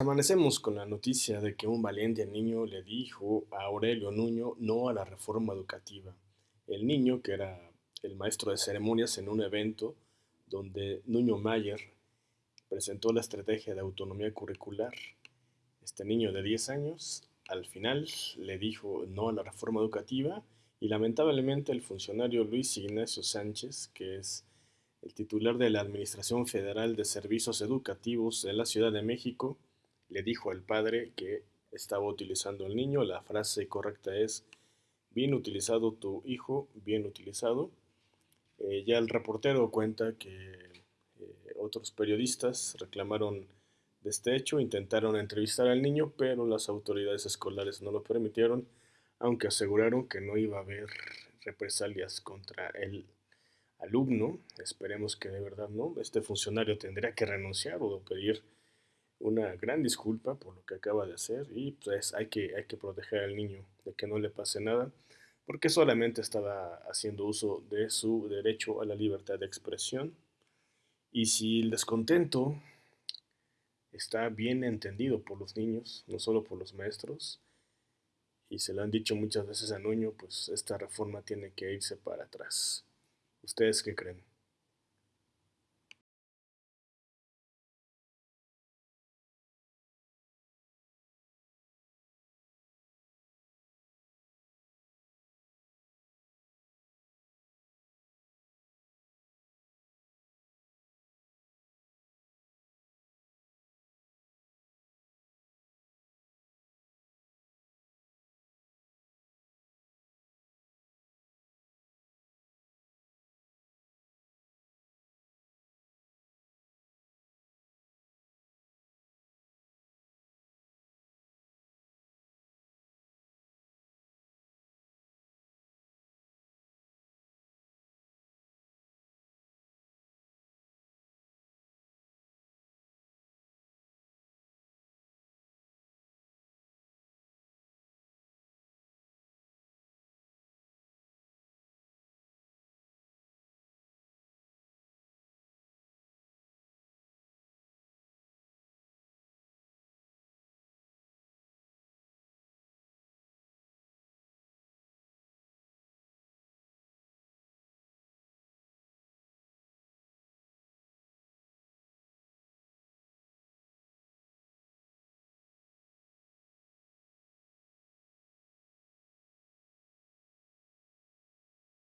Amanecemos con la noticia de que un valiente niño le dijo a Aurelio Nuño no a la reforma educativa. El niño, que era el maestro de ceremonias en un evento donde Nuño Mayer presentó la estrategia de autonomía curricular, este niño de 10 años al final le dijo no a la reforma educativa y lamentablemente el funcionario Luis Ignacio Sánchez, que es el titular de la Administración Federal de Servicios Educativos de la Ciudad de México, le dijo al padre que estaba utilizando el niño. La frase correcta es, bien utilizado tu hijo, bien utilizado. Eh, ya el reportero cuenta que eh, otros periodistas reclamaron de este hecho, intentaron entrevistar al niño, pero las autoridades escolares no lo permitieron, aunque aseguraron que no iba a haber represalias contra el alumno. Esperemos que de verdad no. Este funcionario tendría que renunciar o pedir una gran disculpa por lo que acaba de hacer y pues hay que, hay que proteger al niño de que no le pase nada porque solamente estaba haciendo uso de su derecho a la libertad de expresión y si el descontento está bien entendido por los niños, no solo por los maestros, y se lo han dicho muchas veces a Nuño, pues esta reforma tiene que irse para atrás. ¿Ustedes qué creen?